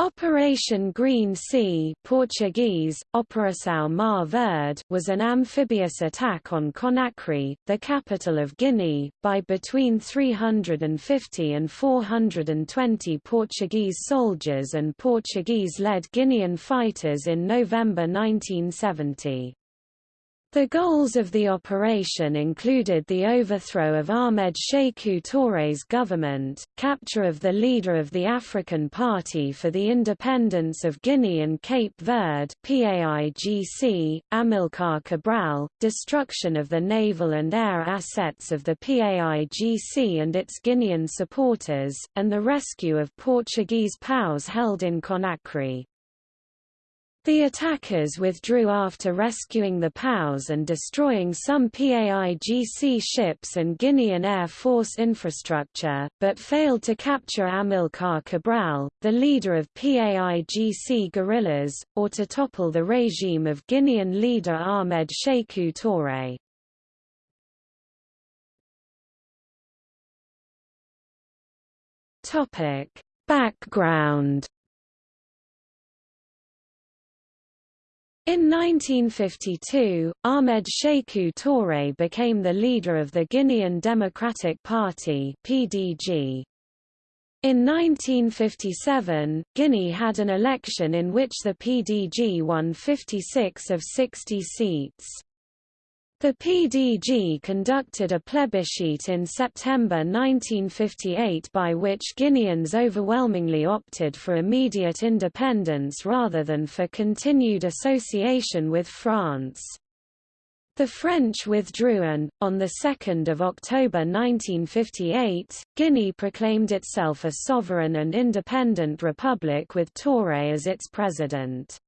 Operation Green Sea Portuguese, Operação Mar Verde was an amphibious attack on Conakry, the capital of Guinea, by between 350 and 420 Portuguese soldiers and Portuguese-led Guinean fighters in November 1970. The goals of the operation included the overthrow of Ahmed Sékou Touré's government, capture of the leader of the African Party for the Independence of Guinea and Cape Verde PAIGC, Amilcar Cabral, destruction of the naval and air assets of the PAIGC and its Guinean supporters, and the rescue of Portuguese POWs held in Conakry. The attackers withdrew after rescuing the POWs and destroying some PAIGC ships and Guinean Air Force infrastructure, but failed to capture Amilcar Cabral, the leader of PAIGC guerrillas, or to topple the regime of Guinean leader Ahmed Sékou Touré. Background In 1952, Ahmed Sékou Touré became the leader of the Guinean Democratic Party (PDG). In 1957, Guinea had an election in which the PDG won 56 of 60 seats. The PDG conducted a plebiscite in September 1958 by which Guineans overwhelmingly opted for immediate independence rather than for continued association with France. The French withdrew and, on 2 October 1958, Guinea proclaimed itself a sovereign and independent republic with Touré as its president.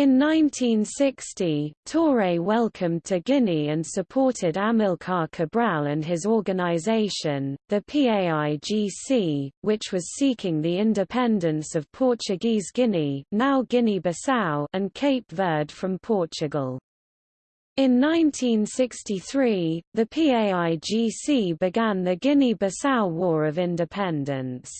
In 1960, Touré welcomed to Guinea and supported Amilcar Cabral and his organization, the PAIGC, which was seeking the independence of Portuguese Guinea now Guinea-Bissau and Cape Verde from Portugal. In 1963, the PAIGC began the Guinea-Bissau War of Independence.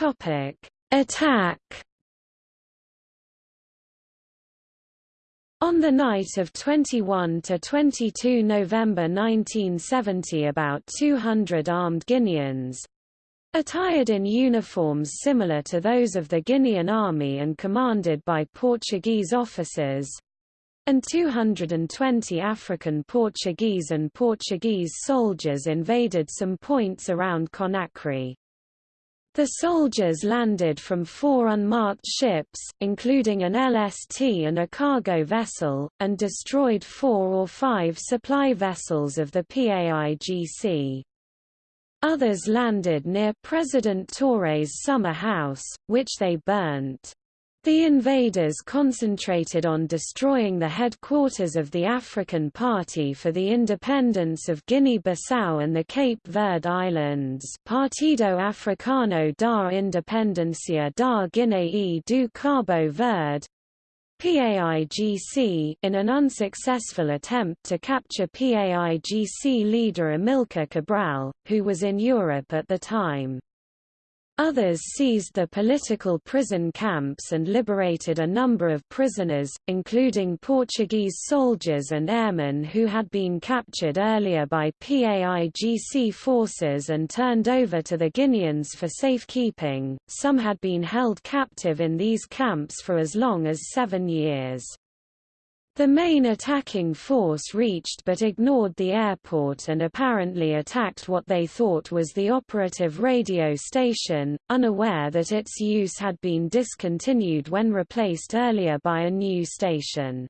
Topic: Attack. On the night of 21 to 22 November 1970 about 200 armed Guineans, attired in uniforms similar to those of the Guinean army and commanded by Portuguese officers, and 220 African Portuguese and Portuguese soldiers invaded some points around Conakry. The soldiers landed from four unmarked ships, including an LST and a cargo vessel, and destroyed four or five supply vessels of the PAIGC. Others landed near President Touré's summer house, which they burnt. The invaders concentrated on destroying the headquarters of the African Party for the Independence of Guinea-Bissau and the Cape Verde Islands Partido Africano da Independencia da Guiné e do Cabo Verde PAIGC in an unsuccessful attempt to capture PAIGC leader Amilcar Cabral, who was in Europe at the time. Others seized the political prison camps and liberated a number of prisoners, including Portuguese soldiers and airmen who had been captured earlier by PAIGC forces and turned over to the Guineans for safekeeping. Some had been held captive in these camps for as long as seven years. The main attacking force reached but ignored the airport and apparently attacked what they thought was the operative radio station, unaware that its use had been discontinued when replaced earlier by a new station.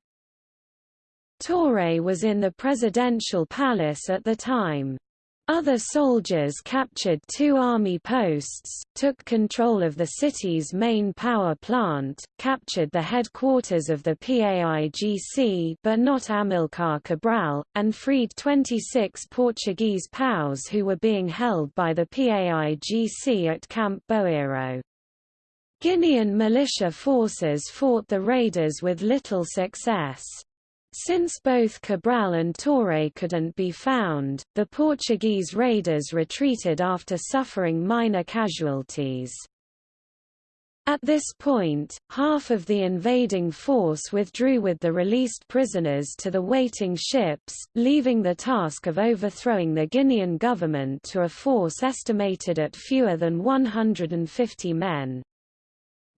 Touré was in the presidential palace at the time. Other soldiers captured two army posts, took control of the city's main power plant, captured the headquarters of the PAIGC but not Amilcar Cabral, and freed 26 Portuguese POWs who were being held by the PAIGC at Camp Boiro. Guinean militia forces fought the raiders with little success. Since both Cabral and Touré couldn't be found, the Portuguese raiders retreated after suffering minor casualties. At this point, half of the invading force withdrew with the released prisoners to the waiting ships, leaving the task of overthrowing the Guinean government to a force estimated at fewer than 150 men.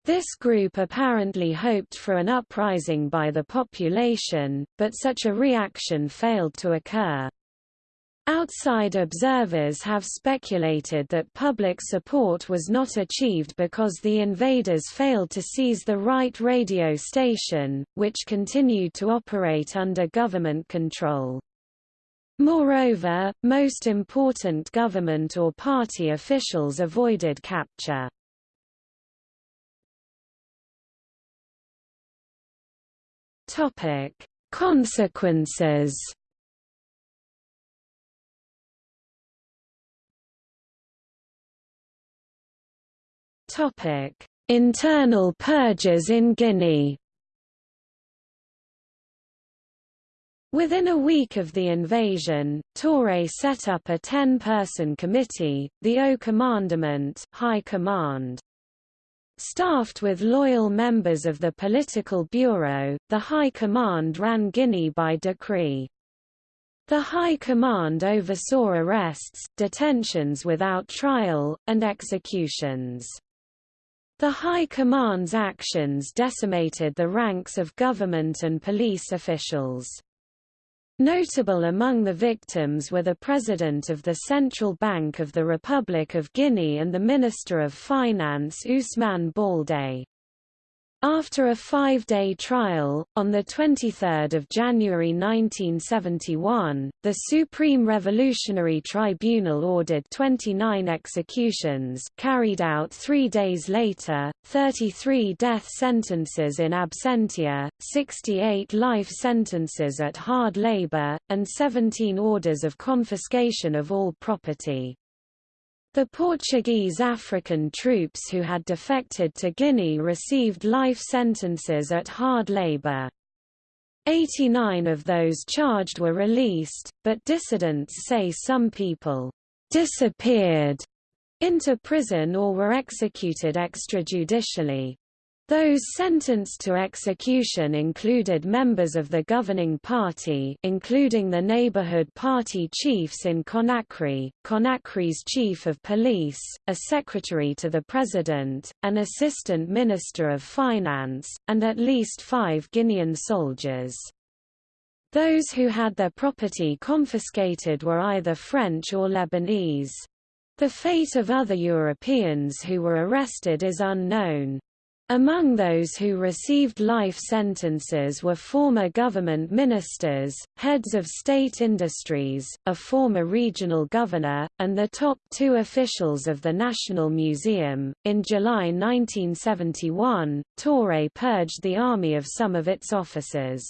This group apparently hoped for an uprising by the population, but such a reaction failed to occur. Outside observers have speculated that public support was not achieved because the invaders failed to seize the right radio station, which continued to operate under government control. Moreover, most important government or party officials avoided capture. Topic: Consequences. Topic: Internal purges in Guinea. Within a week of the invasion, Touré set up a ten-person committee, the Haut Commandement High Command. Staffed with loyal members of the political bureau, the High Command ran Guinea by decree. The High Command oversaw arrests, detentions without trial, and executions. The High Command's actions decimated the ranks of government and police officials. Notable among the victims were the President of the Central Bank of the Republic of Guinea and the Minister of Finance Ousmane Baldé. After a five-day trial, on 23 January 1971, the Supreme Revolutionary Tribunal ordered 29 executions carried out three days later, 33 death sentences in absentia, 68 life sentences at hard labor, and 17 orders of confiscation of all property. The Portuguese African troops who had defected to Guinea received life sentences at hard labor. 89 of those charged were released, but dissidents say some people disappeared into prison or were executed extrajudicially. Those sentenced to execution included members of the governing party including the neighborhood party chiefs in Conakry, Conakry's chief of police, a secretary to the president, an assistant minister of finance, and at least five Guinean soldiers. Those who had their property confiscated were either French or Lebanese. The fate of other Europeans who were arrested is unknown. Among those who received life sentences were former government ministers, heads of state industries, a former regional governor, and the top two officials of the National Museum. In July 1971, Touré purged the army of some of its officers.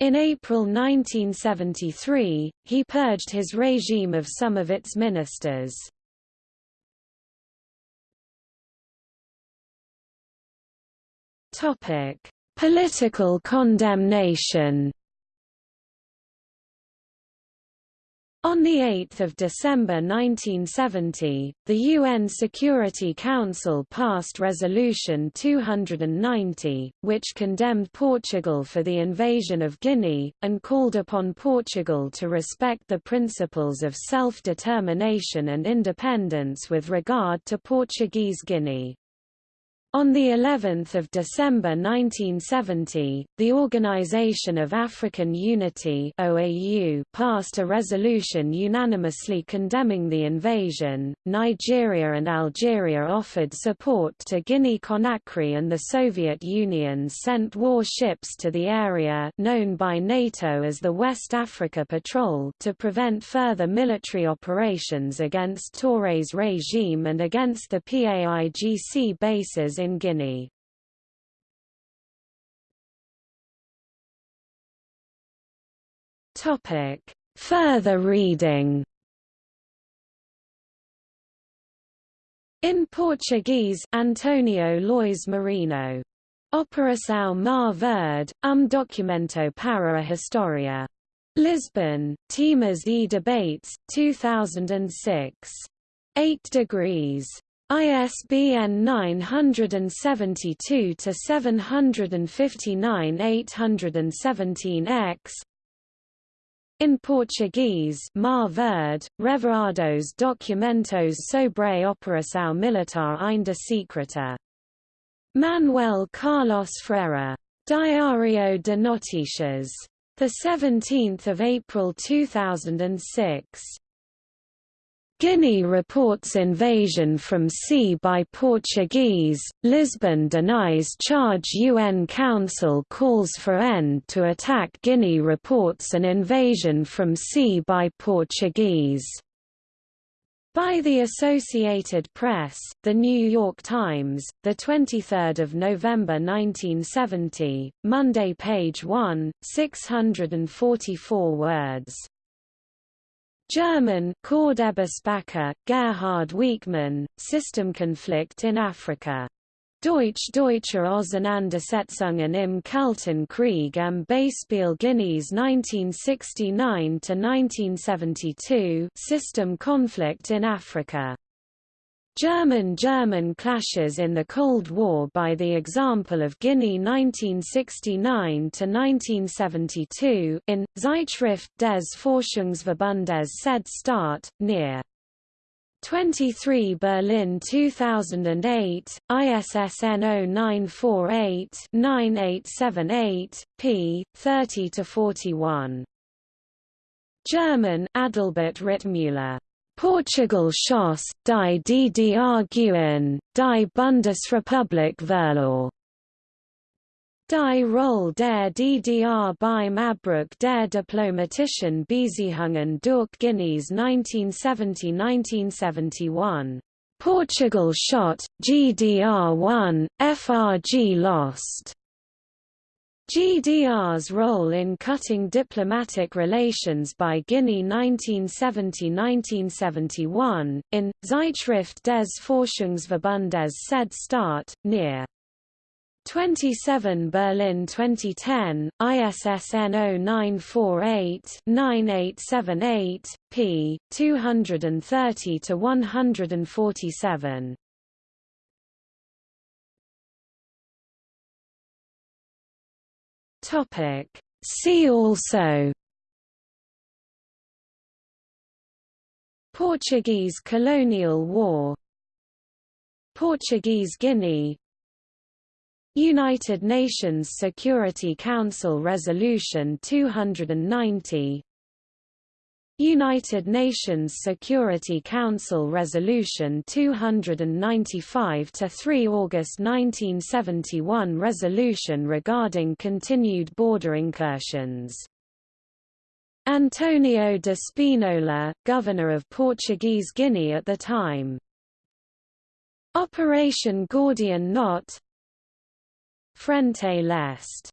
In April 1973, he purged his regime of some of its ministers. Topic: Political condemnation. On 8 December 1970, the UN Security Council passed Resolution 290, which condemned Portugal for the invasion of Guinea, and called upon Portugal to respect the principles of self-determination and independence with regard to Portuguese Guinea. On the 11th of December 1970, the Organization of African Unity (OAU) passed a resolution unanimously condemning the invasion. Nigeria and Algeria offered support to Guinea-Conakry and the Soviet Union sent warships to the area known by NATO as the West Africa Patrol to prevent further military operations against Touré's regime and against the PAIGC bases in Guinea. Topic: Further reading. In Portuguese, Antonio Luís Marinho Operação Mar Verde, um documento para a história. Lisbon, Temas e Debates, 2006. 8 degrees. ISBN 972-759-817-X In Portuguese Mar Verde, Revelados documentos sobre operação militar ainda secreta. Manuel Carlos Freire. Diário de Notícias. 17 April 2006. Guinea reports invasion from sea by Portuguese, Lisbon denies charge UN Council calls for end to attack Guinea reports an invasion from sea by Portuguese. By the Associated Press, The New York Times, 23 November 1970, Monday page 1, 644 words. German Cordebesbacher, Gerhard Wieckmann, System Conflict in Africa. Deutsch-Deutsche Auseinandersetzungen im Kalten Krieg am Beispiel Guineas 1969–1972 System Conflict in Africa. German-German clashes in the Cold War by the example of Guinea 1969–1972 in, Zeitschrift des Forschungsverbundes SED-Staat, near 23 Berlin 2008, ISSN 0948-9878, p. 30-41. German Adalbert Rittmüller. Portugal Schoss, die DDR die Bundesrepublik Verlor. Die Rolle der DDR beim Abbruch der diplomatischen Beziehungen durch Guineas 1970–1971. Portugal shot, GDR won, FRG lost. GDR's role in cutting diplomatic relations by Guinea 1970–1971, in, Zeitschrift des Forschungsverbundes SED-Staat, near 27 Berlin 2010, ISSN 0948-9878, p. 230-147. Topic. See also. Portuguese colonial war. Portuguese Guinea. United Nations Security Council Resolution 290 United Nations Security Council Resolution 295 to 3 August 1971 resolution regarding continued border incursions. Antonio de Spinola, governor of Portuguese Guinea at the time. Operation Gordian Knot Frente Leste